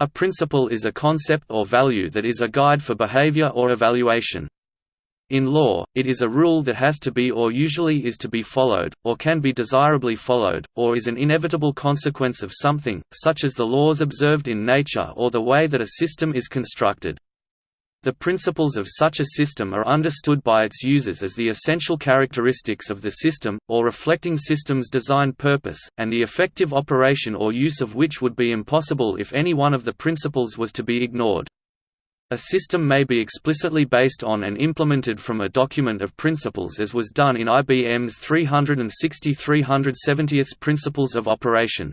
A principle is a concept or value that is a guide for behavior or evaluation. In law, it is a rule that has to be or usually is to be followed, or can be desirably followed, or is an inevitable consequence of something, such as the laws observed in nature or the way that a system is constructed. The principles of such a system are understood by its users as the essential characteristics of the system, or reflecting system's design purpose, and the effective operation or use of which would be impossible if any one of the principles was to be ignored. A system may be explicitly based on and implemented from a document of principles as was done in IBM's 360 370th Principles of Operation.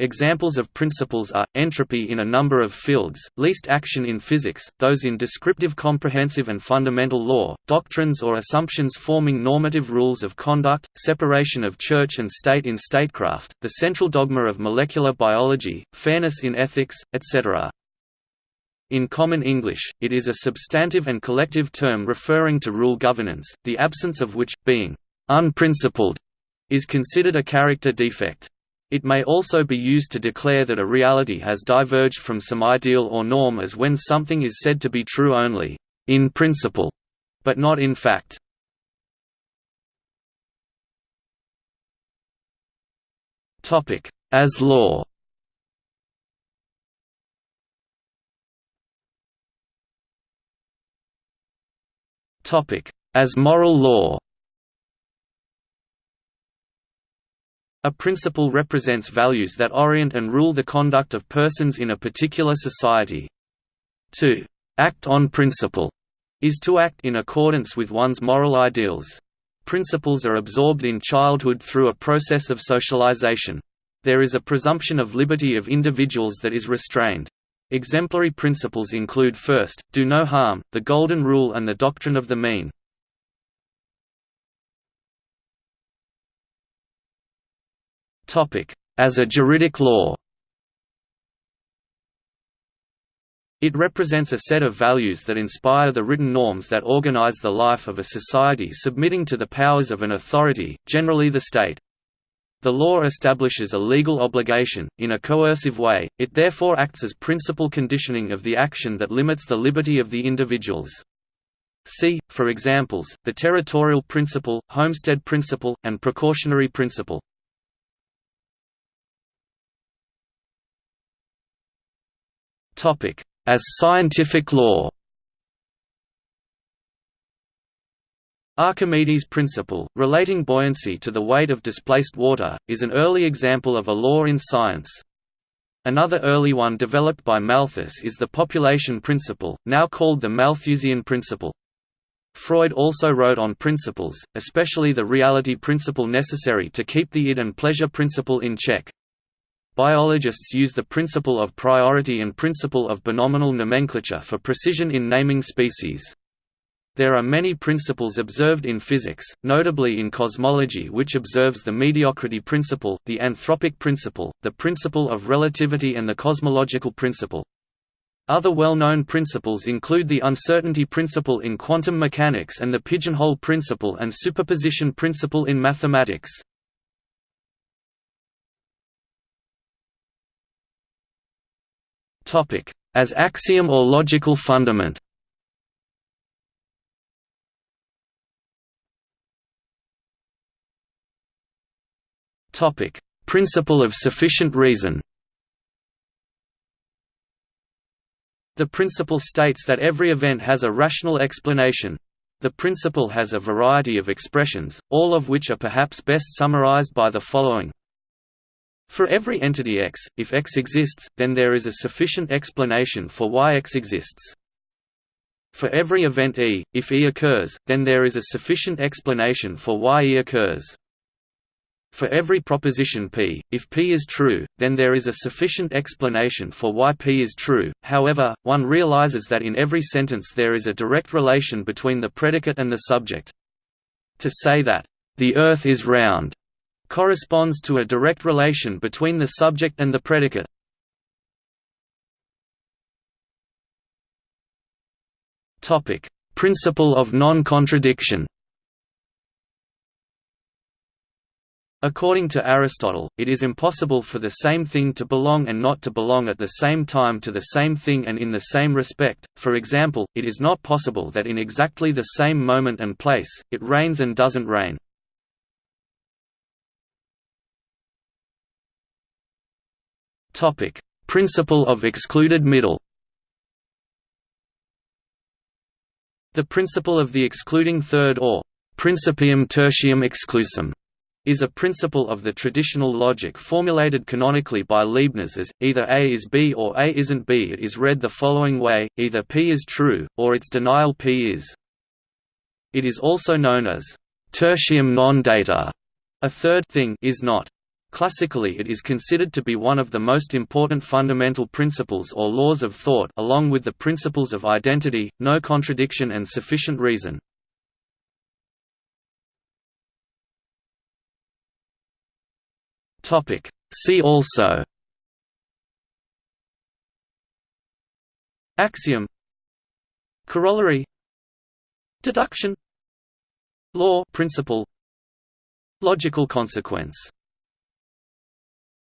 Examples of principles are, entropy in a number of fields, least action in physics, those in descriptive comprehensive and fundamental law, doctrines or assumptions forming normative rules of conduct, separation of church and state in statecraft, the central dogma of molecular biology, fairness in ethics, etc. In common English, it is a substantive and collective term referring to rule governance, the absence of which, being unprincipled, is considered a character defect. It may also be used to declare that a reality has diverged from some ideal or norm as when something is said to be true only in principle, but not in fact. As law As moral law A principle represents values that orient and rule the conduct of persons in a particular society. To act on principle is to act in accordance with one's moral ideals. Principles are absorbed in childhood through a process of socialization. There is a presumption of liberty of individuals that is restrained. Exemplary principles include first, do no harm, the Golden Rule and the doctrine of the mean. As a juridic law It represents a set of values that inspire the written norms that organize the life of a society submitting to the powers of an authority, generally the state. The law establishes a legal obligation, in a coercive way, it therefore acts as principal conditioning of the action that limits the liberty of the individuals. See, for examples, the territorial principle, homestead principle, and precautionary principle. As scientific law Archimedes' principle, relating buoyancy to the weight of displaced water, is an early example of a law in science. Another early one developed by Malthus is the population principle, now called the Malthusian principle. Freud also wrote on principles, especially the reality principle necessary to keep the id and pleasure principle in check. Biologists use the principle of priority and principle of binomial nomenclature for precision in naming species. There are many principles observed in physics, notably in cosmology which observes the mediocrity principle, the anthropic principle, the principle of relativity and the cosmological principle. Other well-known principles include the uncertainty principle in quantum mechanics and the pigeonhole principle and superposition principle in mathematics. As axiom or logical fundament. Topic: Principle of sufficient reason. The principle states that every event has a rational explanation. The principle has a variety of expressions, all of which are perhaps best summarized by the following for every entity X, if X exists, then there is a sufficient explanation for why X exists. For every event E, if E occurs, then there is a sufficient explanation for why E occurs. For every proposition P, if P is true, then there is a sufficient explanation for why P is true, however, one realizes that in every sentence there is a direct relation between the predicate and the subject. To say that, "...the Earth is round," corresponds to a direct relation between the subject and the predicate. Topic: Principle of non-contradiction According to Aristotle, it is impossible for the same thing to belong and not to belong at the same time to the same thing and in the same respect, for example, it is not possible that in exactly the same moment and place, it rains and doesn't rain. Principle of excluded middle The principle of the excluding third or principium tertium exclusum is a principle of the traditional logic formulated canonically by Leibniz as, either A is B or A isn't B. It is read the following way, either P is true, or its denial P is. It is also known as tertium non datur, a third thing is not. Classically it is considered to be one of the most important fundamental principles or laws of thought along with the principles of identity, no contradiction and sufficient reason. See also. Axiom. Corollary. Deduction. Law. Principle. Logical consequence